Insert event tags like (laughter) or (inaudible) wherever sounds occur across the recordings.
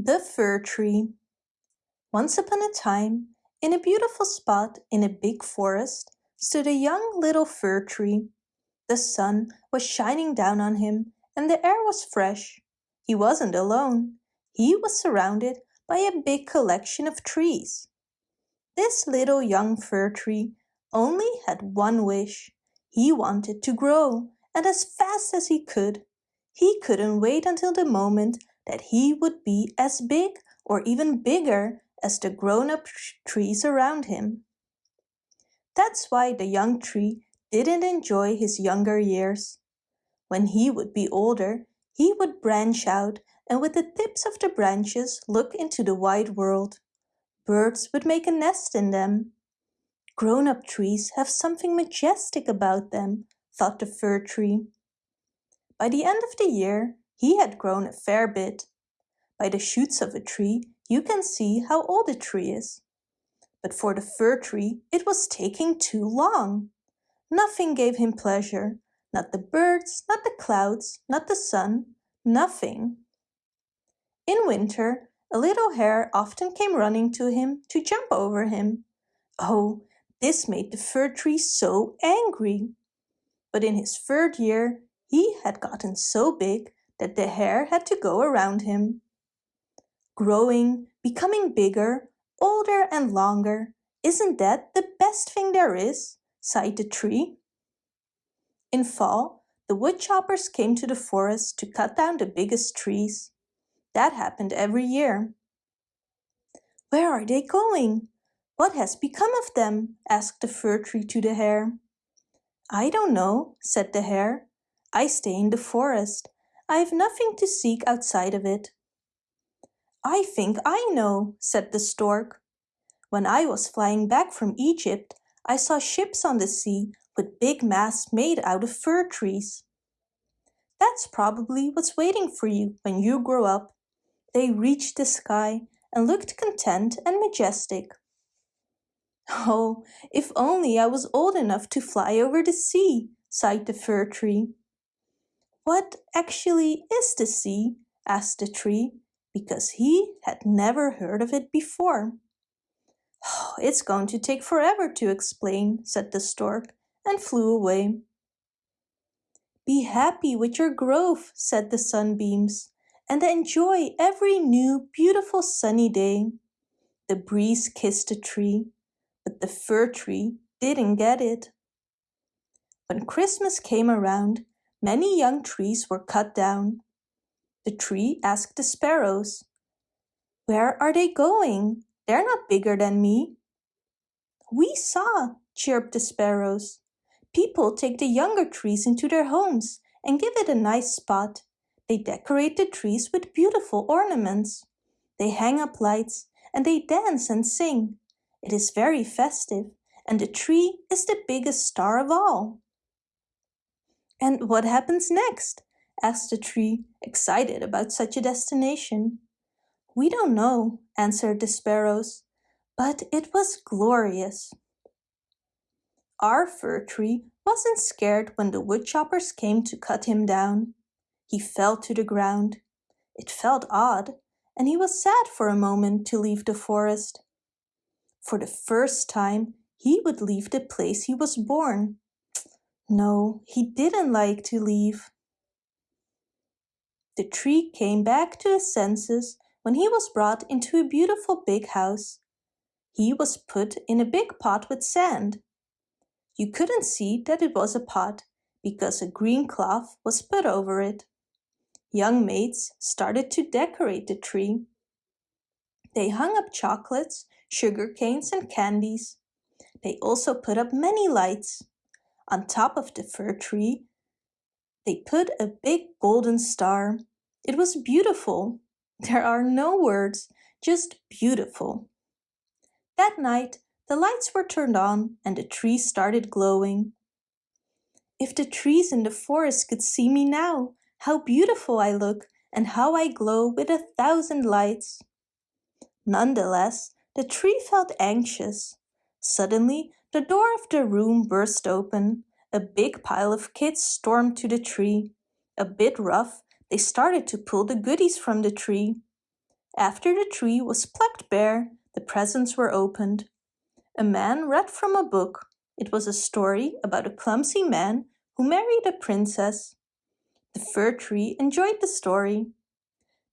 The Fir Tree Once upon a time, in a beautiful spot in a big forest, stood a young little fir tree. The sun was shining down on him and the air was fresh. He wasn't alone. He was surrounded by a big collection of trees. This little young fir tree only had one wish. He wanted to grow and as fast as he could. He couldn't wait until the moment that he would be as big or even bigger as the grown-up trees around him. That's why the young tree didn't enjoy his younger years. When he would be older, he would branch out and with the tips of the branches look into the wide world. Birds would make a nest in them. Grown-up trees have something majestic about them, thought the fir tree. By the end of the year, he had grown a fair bit. By the shoots of a tree, you can see how old a tree is. But for the fir tree, it was taking too long. Nothing gave him pleasure, not the birds, not the clouds, not the sun, nothing. In winter, a little hare often came running to him to jump over him. Oh, this made the fir tree so angry. But in his third year, he had gotten so big that the hare had to go around him. Growing, becoming bigger, older and longer, isn't that the best thing there is? sighed the tree. In fall, the woodchoppers came to the forest to cut down the biggest trees. That happened every year. Where are they going? What has become of them? asked the fir tree to the hare. I don't know, said the hare. I stay in the forest. I have nothing to seek outside of it. I think I know, said the stork. When I was flying back from Egypt, I saw ships on the sea with big masts made out of fir trees. That's probably what's waiting for you when you grow up. They reached the sky and looked content and majestic. Oh, if only I was old enough to fly over the sea, sighed the fir tree. What actually is the sea? asked the tree, because he had never heard of it before. Oh, it's going to take forever to explain, said the stork, and flew away. Be happy with your growth, said the sunbeams, and enjoy every new beautiful sunny day. The breeze kissed the tree, but the fir tree didn't get it. When Christmas came around, Many young trees were cut down. The tree asked the sparrows, Where are they going? They're not bigger than me. We saw, chirped the sparrows. People take the younger trees into their homes and give it a nice spot. They decorate the trees with beautiful ornaments. They hang up lights and they dance and sing. It is very festive and the tree is the biggest star of all. And what happens next? asked the tree, excited about such a destination. We don't know, answered the sparrows, but it was glorious. Our fir tree wasn't scared when the woodchoppers came to cut him down. He fell to the ground. It felt odd, and he was sad for a moment to leave the forest. For the first time, he would leave the place he was born. No, he didn't like to leave. The tree came back to his senses when he was brought into a beautiful big house. He was put in a big pot with sand. You couldn't see that it was a pot because a green cloth was put over it. Young maids started to decorate the tree. They hung up chocolates, sugar canes and candies. They also put up many lights. On top of the fir tree, they put a big golden star. It was beautiful. (laughs) There are no words, just beautiful. That night, the lights were turned on and the tree started glowing. If the trees in the forest could see me now, how beautiful I look and how I glow with a thousand lights. Nonetheless, the tree felt anxious. Suddenly, the door of the room burst open. A big pile of kids stormed to the tree. A bit rough, they started to pull the goodies from the tree. After the tree was plucked bare, the presents were opened. A man read from a book. It was a story about a clumsy man who married a princess. The fir tree enjoyed the story.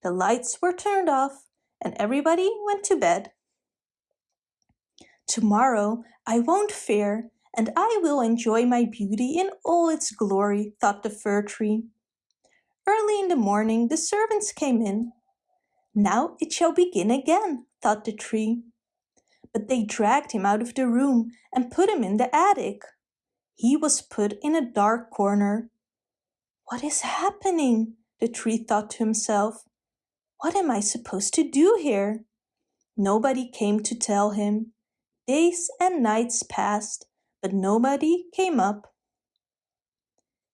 The lights were turned off and everybody went to bed. Tomorrow I won't fear and I will enjoy my beauty in all its glory, thought the fir tree. Early in the morning the servants came in. Now it shall begin again, thought the tree. But they dragged him out of the room and put him in the attic. He was put in a dark corner. What is happening? the tree thought to himself. What am I supposed to do here? Nobody came to tell him. Days and nights passed, but nobody came up.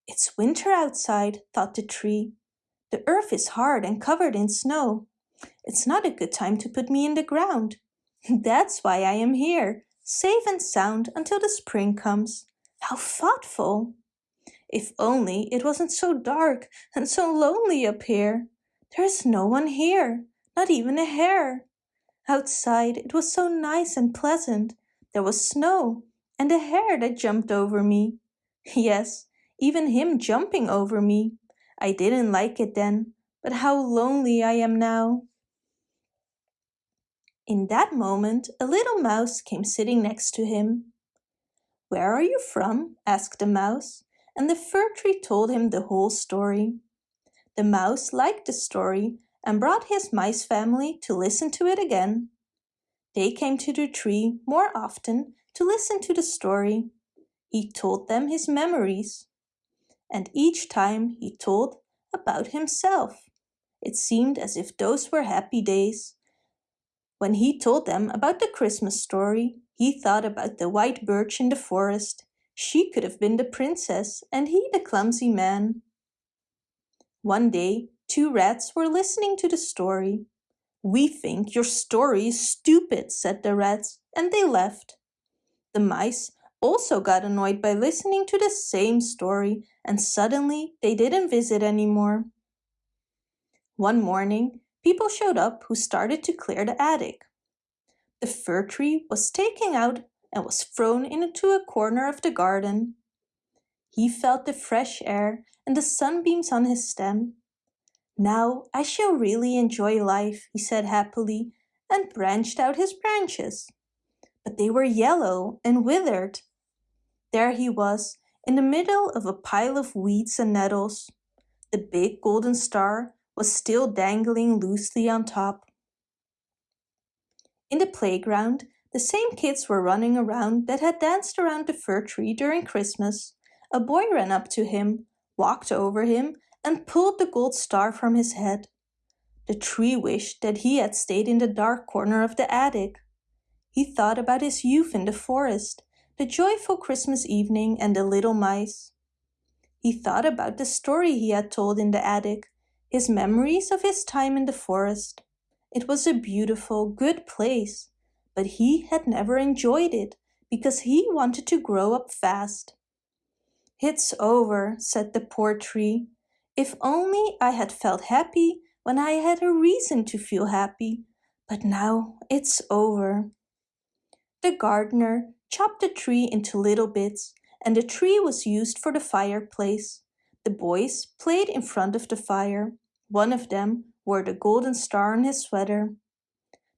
It's winter outside, thought the tree. The earth is hard and covered in snow. It's not a good time to put me in the ground. (laughs) That's why I am here, safe and sound until the spring comes. How thoughtful! If only it wasn't so dark and so lonely up here. There is no one here, not even a hare. Outside it was so nice and pleasant. There was snow and a hare that jumped over me. Yes, even him jumping over me. I didn't like it then, but how lonely I am now. In that moment, a little mouse came sitting next to him. Where are you from? asked the mouse, and the fir tree told him the whole story. The mouse liked the story and brought his mice family to listen to it again. They came to the tree more often to listen to the story. He told them his memories. And each time he told about himself. It seemed as if those were happy days. When he told them about the Christmas story, he thought about the white birch in the forest. She could have been the princess and he the clumsy man. One day, two rats were listening to the story. We think your story is stupid, said the rats, and they left. The mice also got annoyed by listening to the same story and suddenly they didn't visit anymore. One morning, people showed up who started to clear the attic. The fir tree was taken out and was thrown into a corner of the garden. He felt the fresh air and the sunbeams on his stem. Now I shall really enjoy life, he said happily, and branched out his branches but they were yellow and withered. There he was, in the middle of a pile of weeds and nettles. The big golden star was still dangling loosely on top. In the playground, the same kids were running around that had danced around the fir tree during Christmas. A boy ran up to him, walked over him, and pulled the gold star from his head. The tree wished that he had stayed in the dark corner of the attic. He thought about his youth in the forest, the joyful Christmas evening and the little mice. He thought about the story he had told in the attic, his memories of his time in the forest. It was a beautiful, good place, but he had never enjoyed it because he wanted to grow up fast. It's over, said the poor tree. If only I had felt happy when I had a reason to feel happy, but now it's over. The gardener chopped the tree into little bits and the tree was used for the fireplace. The boys played in front of the fire. One of them wore the golden star on his sweater.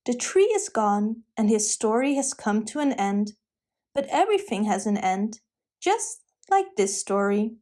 The tree is gone and his story has come to an end. But everything has an end, just like this story.